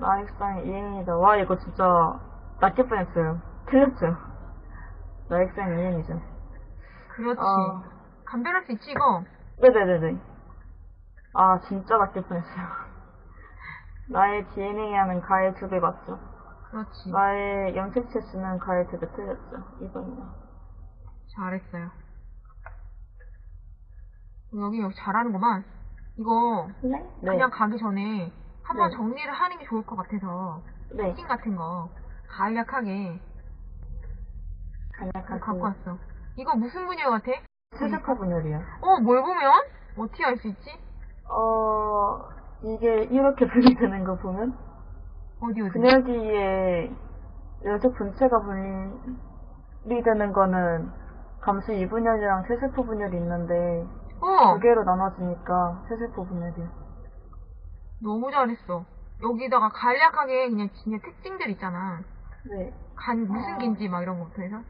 나익상 2행이다. 와, 이거 진짜 낚일 뻔했어요. 틀렸죠? 나익상 2행이죠. 그렇지. 어. 감별할 수 있지, 이거? 네네네네. 아, 진짜 낚일 뻔했어요. 나의 DNA에 하는 가해 두 개 맞죠? 그렇지. 나의 염색 체스는 가해 두 개 틀렸죠? 이번이요. 잘했어요. 여기, 여기 잘하는구만. 이거, 네? 네. 그냥 가기 전에 한번 네. 정리를 하는 게 좋을 것 같아서 네. 특징 같은 거 간략하게 간략하게. 갖고 왔어. 이거 무슨 분야 같아? 수족화 분열이요. 어, 뭘 보면? 어떻게 알 수 있지? 어, 이게 이렇게 분리되는 거 보면 어디 어디? 분열기에 여적 분체가 분리되는 거는 감수 2분열이랑 세세포 분열이 있는데 어, 두 개로 나눠지니까 세세포 분열이요. 너무 잘했어. 여기다가 간략하게 그냥 진짜 특징들 있잖아. 네. 간 무슨 긴지 막 이런 것부터 해서.